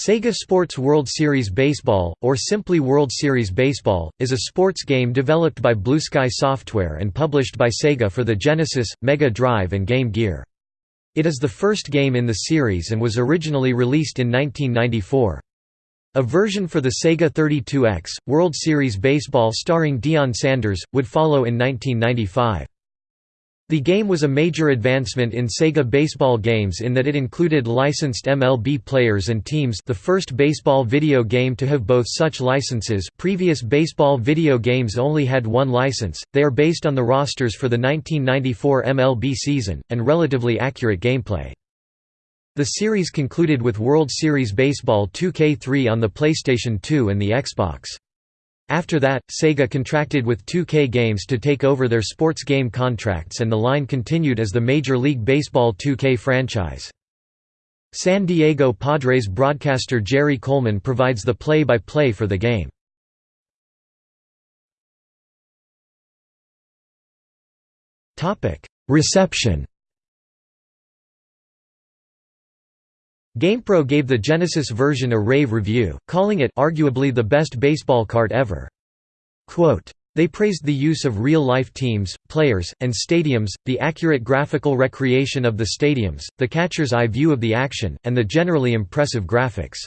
Sega Sports World Series Baseball, or simply World Series Baseball, is a sports game developed by Blue Sky Software and published by Sega for the Genesis, Mega Drive and Game Gear. It is the first game in the series and was originally released in 1994. A version for the Sega 32X, World Series Baseball starring Deion Sanders, would follow in 1995. The game was a major advancement in Sega baseball games in that it included licensed MLB players and teams the first baseball video game to have both such licenses previous baseball video games only had one license, they are based on the rosters for the 1994 MLB season, and relatively accurate gameplay. The series concluded with World Series Baseball 2K3 on the PlayStation 2 and the Xbox. After that, Sega contracted with 2K Games to take over their sports game contracts and the line continued as the Major League Baseball 2K franchise. San Diego Padres broadcaster Jerry Coleman provides the play-by-play -play for the game. Reception GamePro gave the Genesis version a rave review, calling it arguably the best baseball card ever. Quote, they praised the use of real-life teams, players, and stadiums, the accurate graphical recreation of the stadiums, the catcher's eye view of the action, and the generally impressive graphics.